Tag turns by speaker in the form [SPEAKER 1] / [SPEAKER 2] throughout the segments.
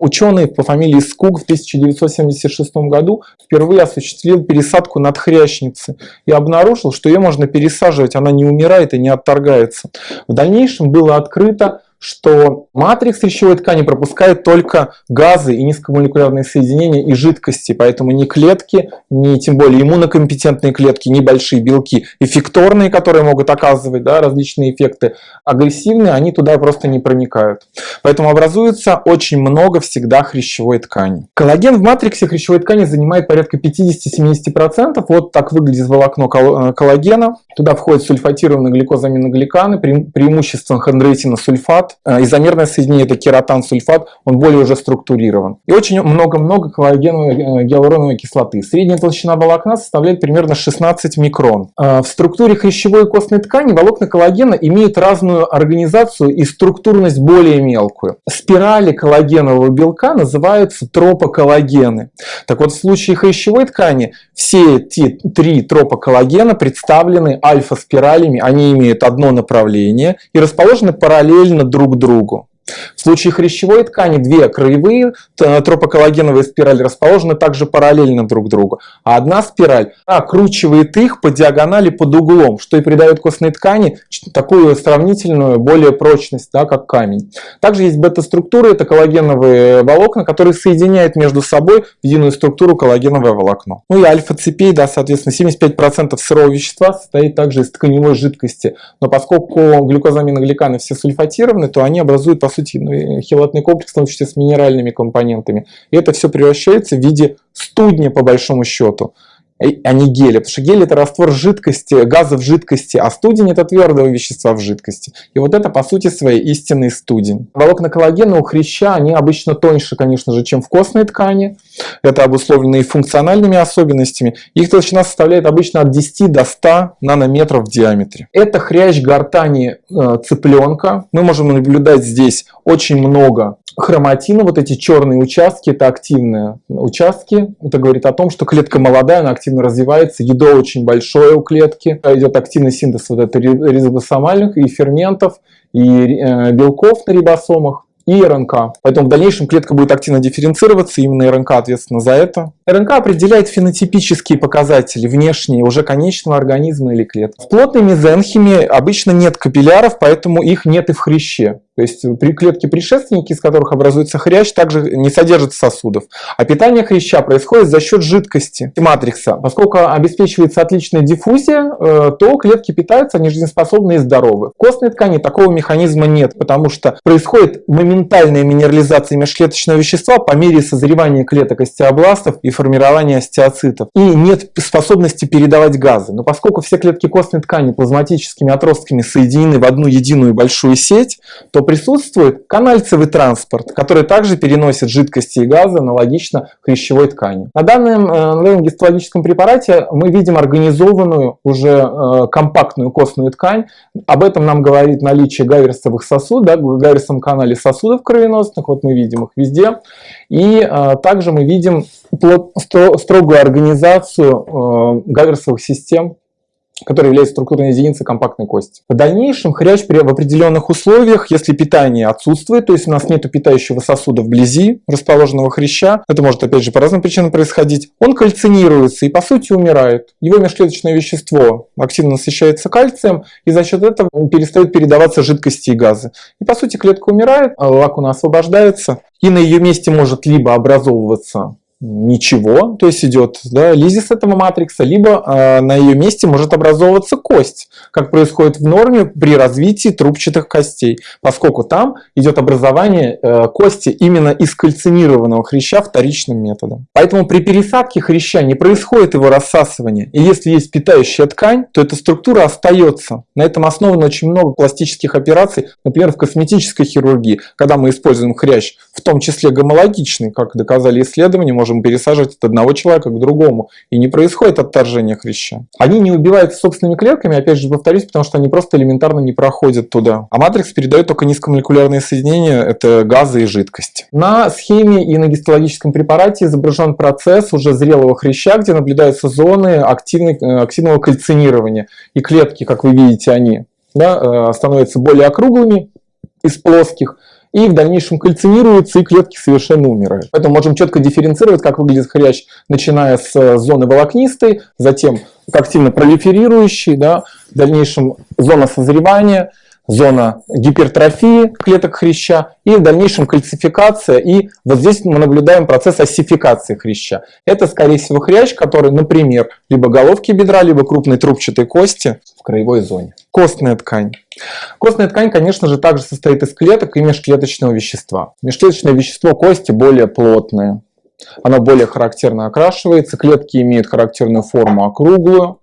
[SPEAKER 1] Ученый по фамилии Скуг в 1976 году впервые осуществил пересадку надхрящницы и обнаружил, что ее можно пересаживать, она не умирает и не отторгается. В дальнейшем было открыто, что матрикс речевой ткани пропускает только газы и низкомолекулярные соединения и жидкости, поэтому ни клетки, ни тем более иммунокомпетентные клетки, ни большие белки, эффекторные, которые могут оказывать да, различные эффекты, агрессивные, они туда просто не проникают. Поэтому образуется очень много всегда хрящевой ткани. Коллаген в матриксе хрящевой ткани занимает порядка 50-70%. Вот так выглядит волокно э, коллагена. Туда входят сульфатированные гликозаминогликаны, преимущественно хондроитиносульфат, сульфат, э, изомерное соединение это кератан-сульфат, он более уже структурирован. И очень много-много коллагеновой э, гиалуроновой кислоты. Средняя толщина волокна составляет примерно 16 микрон. Э, в структуре хрящевой и костной ткани волокна коллагена имеют разную организацию и структурность более мелкую. Спирали коллагенового белка называются тропоколлагены. Так вот, в случае хрящевой ткани все эти три тропоколлагена представлены альфа-спиралями, они имеют одно направление и расположены параллельно друг друг другу. В случае хрящевой ткани две краевые тропоколлагеновые спирали расположены также параллельно друг другу, а одна спираль окручивает их по диагонали под углом, что и придает костной ткани такую сравнительную, более прочность, да, как камень. Также есть бета-структуры, это коллагеновые волокна, которые соединяют между собой единую структуру коллагеновое волокно. Ну и альфа-цепей, да, соответственно, 75% сырого вещества состоит также из тканевой жидкости, но поскольку глюкозаминогликаны все сульфатированы, то они образуют, по сути, сути, ну, хелатный комплекс, в том числе с минеральными компонентами. И это все превращается в виде студня, по большому счету а не геля. Потому что гель это раствор жидкости, газа в жидкости, а студень это твердого вещества в жидкости. И вот это по сути своей истинный студень. Волокна коллагена у хряща, они обычно тоньше, конечно же, чем в костной ткани. Это обусловлено и функциональными особенностями. Их толщина составляет обычно от 10 до 100 нанометров в диаметре. Это хрящ гортани э, цыпленка. Мы можем наблюдать здесь очень много хроматина, вот эти черные участки, это активные участки. Это говорит о том, что клетка молодая, она активно развивается, ядро очень большое у клетки, идет активный синтез вот это ризобосомальных и ферментов, и э, белков на рибосомах и РНК. Поэтому в дальнейшем клетка будет активно дифференцироваться, именно РНК ответственна за это. РНК определяет фенотипические показатели внешние уже конечного организма или клетки. В плотной мезенхиме обычно нет капилляров, поэтому их нет и в хряще. То есть при клетке предшественники, из которых образуется хрящ, также не содержат сосудов. А питание хряща происходит за счет жидкости матрикса. Поскольку обеспечивается отличная диффузия, э, то клетки питаются, они жизнеспособны и здоровы. В костной ткани такого механизма нет, потому что происходит моментальная минерализация межклеточного вещества по мере созревания клеток остеобластов и формирования остеоцитов. И нет способности передавать газы. Но поскольку все клетки костной ткани плазматическими отростками соединены в одну единую большую сеть, то присутствует канальцевый транспорт, который также переносит жидкости и газы аналогично хрящевой ткани. На данном, э, гистологическом препарате мы видим организованную уже э, компактную костную ткань. Об этом нам говорит наличие гайверсовых сосудов, да, в гайверсовом канале сосудов кровеносных, вот мы видим их везде. И э, также мы видим строгую организацию гайверсовых систем который является структурной единицей компактной кости. В дальнейшем хрящ при, в определенных условиях, если питание отсутствует, то есть у нас нет питающего сосуда вблизи расположенного хряща, это может опять же по разным причинам происходить, он кальцинируется и по сути умирает. Его межклеточное вещество активно насыщается кальцием и за счет этого перестают передаваться жидкости и газы. И по сути клетка умирает, а лакуна освобождается и на ее месте может либо образовываться ничего, то есть идет да, лизис этого матрикса, либо э, на ее месте может образовываться кость, как происходит в норме при развитии трубчатых костей, поскольку там идет образование э, кости именно из кальцинированного хряща вторичным методом. Поэтому при пересадке хряща не происходит его рассасывание, и если есть питающая ткань, то эта структура остается. На этом основано очень много пластических операций, например, в косметической хирургии, когда мы используем хрящ, в том числе гомологичный, как доказали исследования, можем пересаживать от одного человека к другому. И не происходит отторжение хряща. Они не убиваются собственными клетками, опять же повторюсь, потому что они просто элементарно не проходят туда. А матрикс передает только низкомолекулярные соединения, это газы и жидкости. На схеме и на гистологическом препарате изображен процесс уже зрелого хряща, где наблюдаются зоны активной, э, активного кальцинирования. И клетки, как вы видите, они да, э, становятся более округлыми из плоских, и в дальнейшем кальцинируются, и клетки совершенно умирают. Поэтому можем четко дифференцировать, как выглядит хрящ, начиная с э, зоны волокнистой, затем активно пролиферирующий, да, в дальнейшем зона созревания, зона гипертрофии клеток хряща и в дальнейшем кальцификация. И вот здесь мы наблюдаем процесс осификации хряща. Это, скорее всего, хрящ, который, например, либо головки бедра, либо крупной трубчатой кости в краевой зоне. Костная ткань. Костная ткань, конечно же, также состоит из клеток и межклеточного вещества. Межклеточное вещество кости более плотное. Оно более характерно окрашивается, клетки имеют характерную форму округлую,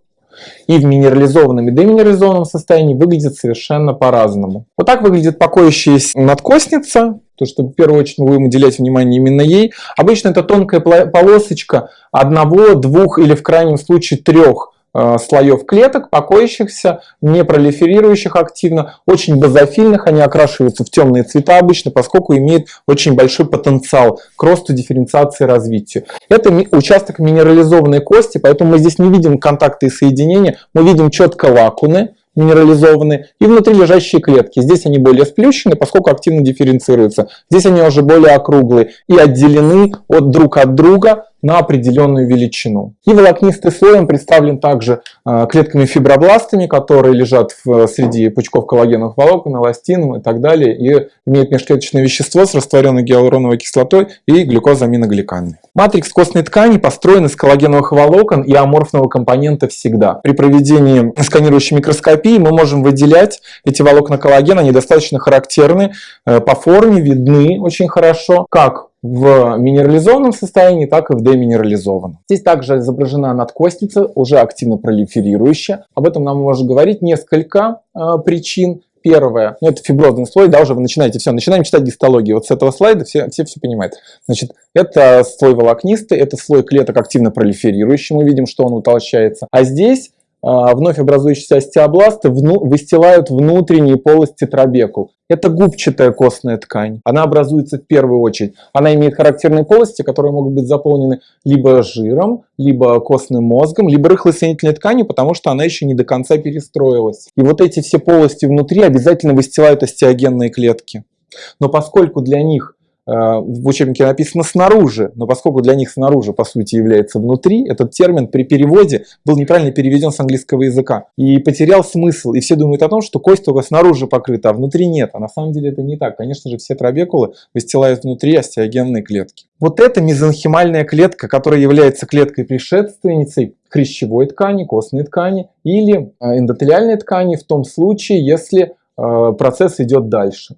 [SPEAKER 1] и в минерализованном и деминерализованном состоянии выглядит совершенно по-разному. Вот так выглядит покоящаяся надкостница, то что в первую очередь мы будем уделять внимание именно ей. Обычно это тонкая полосочка одного, двух или в крайнем случае трех слоев клеток, покоящихся, не пролиферирующих активно, очень базофильных, они окрашиваются в темные цвета обычно, поскольку имеют очень большой потенциал к росту, дифференциации, развитию. Это участок минерализованной кости, поэтому мы здесь не видим контакты и соединения, мы видим четко лакуны, минерализованные, и внутри лежащие клетки. Здесь они более сплющены, поскольку активно дифференцируются. Здесь они уже более округлые и отделены от друг от друга на определенную величину. И волокнистый слой представлен также а, клетками фибробластами, которые лежат в, среди пучков коллагеновых волокон, эластином и так далее, и имеют межклеточное вещество с растворенной гиалуроновой кислотой и глюкозаминогликанной. Матрикс костной ткани построен из коллагеновых волокон и аморфного компонента всегда. При проведении сканирующей микроскопии мы можем выделять эти волокна коллагена, они достаточно характерны, э, по форме видны очень хорошо, как в минерализованном состоянии, так и в деминерализованном. Здесь также изображена надкостница, уже активно пролиферирующая. Об этом нам можно говорить несколько э, причин. Первое, ну это фиброзный слой, да, уже вы начинаете, все, начинаем читать гистологию. Вот с этого слайда все все, все понимают. Значит, это слой волокнистый, это слой клеток активно пролиферирующий, мы видим, что он утолщается. А здесь вновь образующиеся остеобласты выстилают внутренние полости трабекул. Это губчатая костная ткань. Она образуется в первую очередь. Она имеет характерные полости, которые могут быть заполнены либо жиром, либо костным мозгом, либо рыхлой соединительной тканью, потому что она еще не до конца перестроилась. И вот эти все полости внутри обязательно выстилают остеогенные клетки. Но поскольку для них в учебнике написано снаружи, но поскольку для них снаружи по сути является внутри, этот термин при переводе был неправильно переведен с английского языка и потерял смысл. И все думают о том, что кость только снаружи покрыта, а внутри нет. А на самом деле это не так. Конечно же, все трабекулы выстилают внутри остеогенные клетки. Вот эта мезонхимальная клетка, которая является клеткой предшественницей хрящевой ткани, костной ткани или э, эндотелиальной ткани в том случае, если э, процесс идет дальше.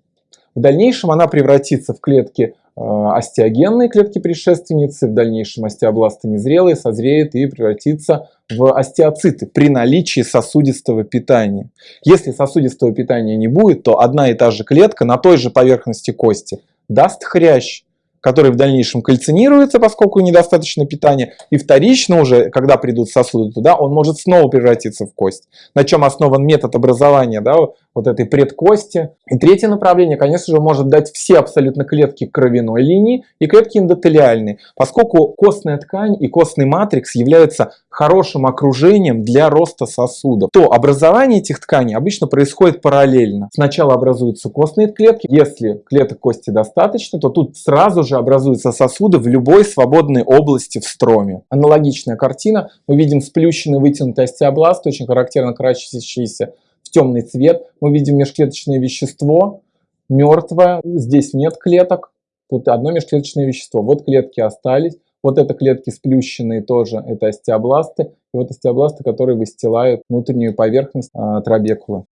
[SPEAKER 1] В дальнейшем она превратится в клетки э, остеогенные клетки предшественницы, в дальнейшем остеобласты незрелые, созреет и превратится в остеоциты при наличии сосудистого питания. Если сосудистого питания не будет, то одна и та же клетка на той же поверхности кости даст хрящ, который в дальнейшем кальцинируется, поскольку недостаточно питания, и вторично уже, когда придут сосуды туда, он может снова превратиться в кость. На чем основан метод образования да, вот этой предкости. И третье направление, конечно же, может дать все абсолютно клетки кровяной линии и клетки эндотелиальные, поскольку костная ткань и костный матрикс являются хорошим окружением для роста сосудов, то образование этих тканей обычно происходит параллельно. Сначала образуются костные клетки, если клеток кости достаточно, то тут сразу же образуются сосуды в любой свободной области в строме. Аналогичная картина, мы видим сплющенный вытянутый остеобласт, очень характерно крачащийся в темный цвет. Мы видим межклеточное вещество, мертвое, здесь нет клеток, тут одно межклеточное вещество. Вот клетки остались, вот это клетки сплющенные тоже, это остеобласты, и вот остеобласты, которые выстилают внутреннюю поверхность а, трабекулы.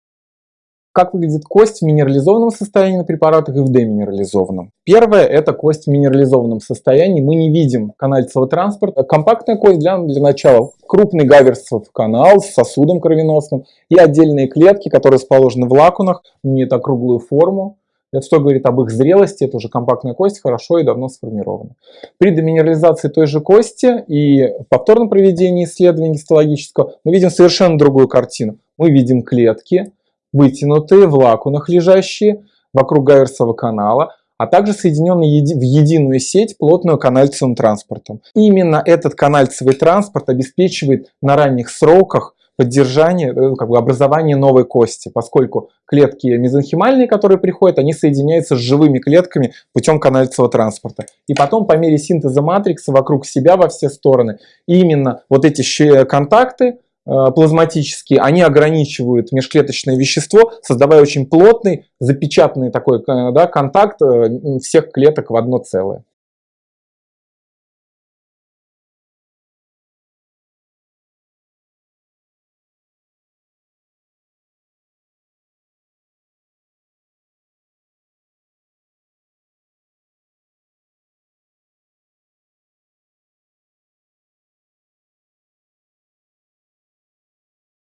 [SPEAKER 1] Как выглядит кость в минерализованном состоянии на препаратах и в деминерализованном? Первое – это кость в минерализованном состоянии. Мы не видим канальцевого транспорта. Компактная кость для, для начала. Крупный гаверсов канал с сосудом кровеносным и отдельные клетки, которые расположены в лакунах, имеют округлую форму. Это что говорит об их зрелости, это уже компактная кость, хорошо и давно сформирована. При деминерализации той же кости и повторном проведении исследования гистологического мы видим совершенно другую картину. Мы видим клетки, вытянутые в лакунах лежащие вокруг Гайверсового канала, а также соединенные в единую сеть плотную канальцевым транспортом. Именно этот канальцевый транспорт обеспечивает на ранних сроках поддержание, э, как бы образование новой кости, поскольку клетки мезонхимальные, которые приходят, они соединяются с живыми клетками путем канализного транспорта. И потом по мере синтеза матрикса вокруг себя во все стороны, именно вот эти контакты, Э, плазматические, они ограничивают межклеточное вещество, создавая очень плотный, запечатанный такой э, да, контакт э, всех клеток в одно целое.